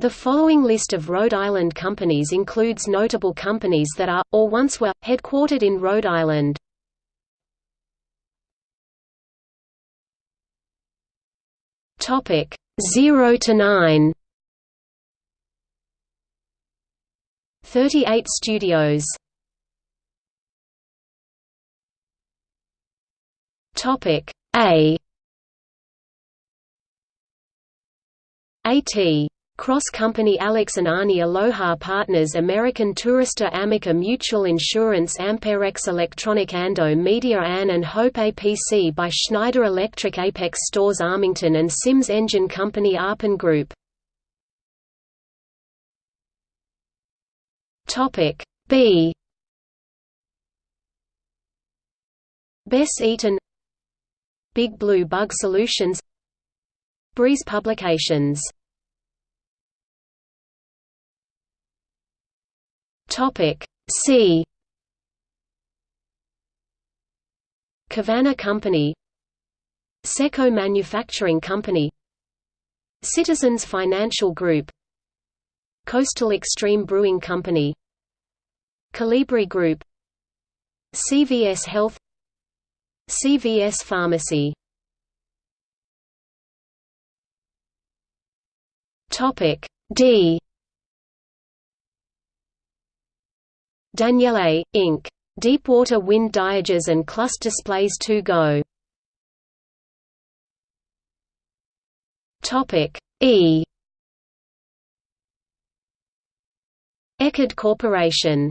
The following list of Rhode Island companies includes notable companies that are, or once were, headquartered in Rhode Island. Topic 0 to 9. 38 studios. Topic A. AT Cross Company Alex and Ani Aloha Partners American Tourister Amica Mutual Insurance Amperex Electronic Ando Media Ann and Hope APC by Schneider Electric Apex Stores Armington and Sims Engine Company Arpin Group. B. Bess Eaton Big Blue Bug Solutions Breeze Publications Topic C. Cavanna Company. Seco Manufacturing Company. Citizens Financial Group. Coastal Extreme Brewing Company. Colibri Group. CVS Health. CVS Pharmacy. Topic D Daniele, Inc. Deepwater Wind Diages and Clus Displays to Go. Topic E. Eckerd Corporation.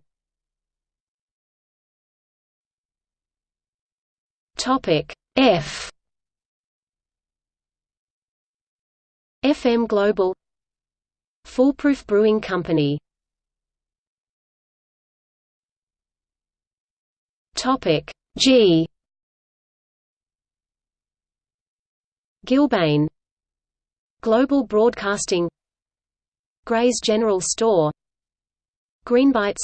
Topic F. FM Global. Foolproof Brewing Company Topic. G. Gilbane. Global Broadcasting. Gray's General Store. Greenbites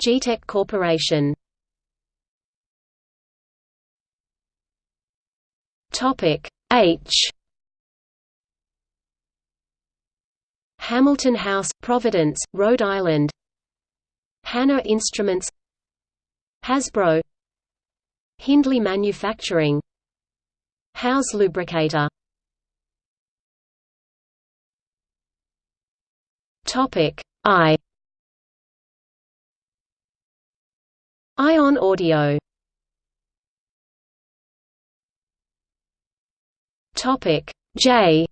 G-Tech Corporation. Topic. H. Hamilton House, Providence, Rhode Island. Hanna Instruments Hasbro. Hindley Manufacturing. House Lubricator. Topic I. Ion Audio. Topic J.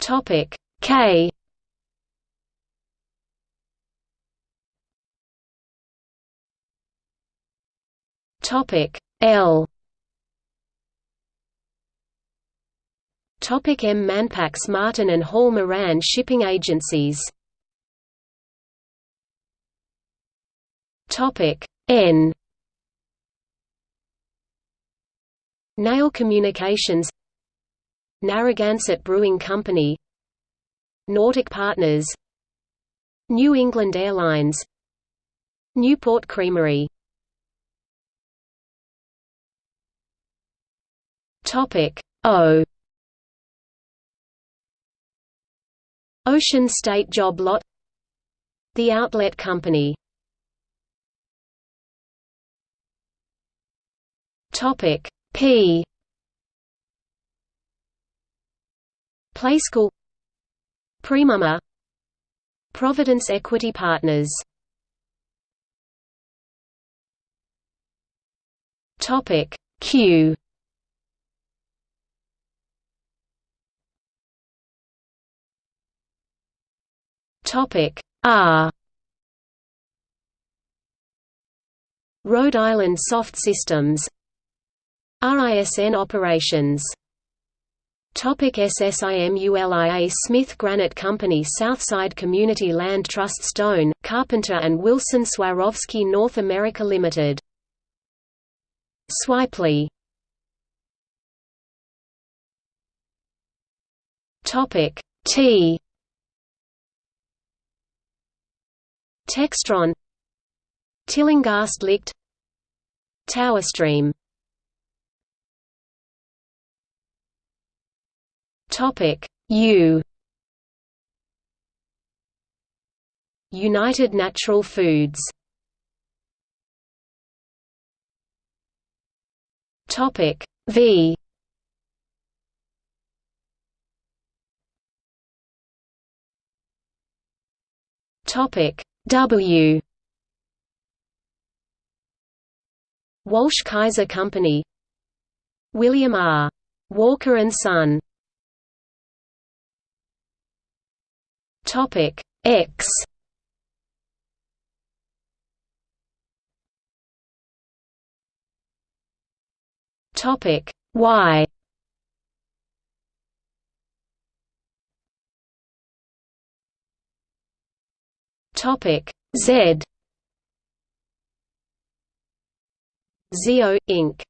Topic K. Topic L. Topic M. Manpax Martin and Hall Moran Shipping Agencies. Topic N. Nail Communications. Narragansett Brewing Company Nordic Partners New England Airlines Newport Creamery. Topic O. Ocean State Job Lot The Outlet Company. Topic P. Playskool Premama Providence Equity Partners. Topic Q. Topic R. Rhode Island Soft Systems. RISN operations Topic SSIMULIA Smith Granite Company Southside Community Land Trust Stone, Carpenter and Wilson Swarovski North America Limited. Swipely. Topic T. Textron. Tillinghast Licht Towerstream Topic. U. United Natural Foods. Topic. V. Topic. W. Walsh Kaiser Company. William R. Walker and Son Topic X. Topic Y. Topic Z. Zeo Inc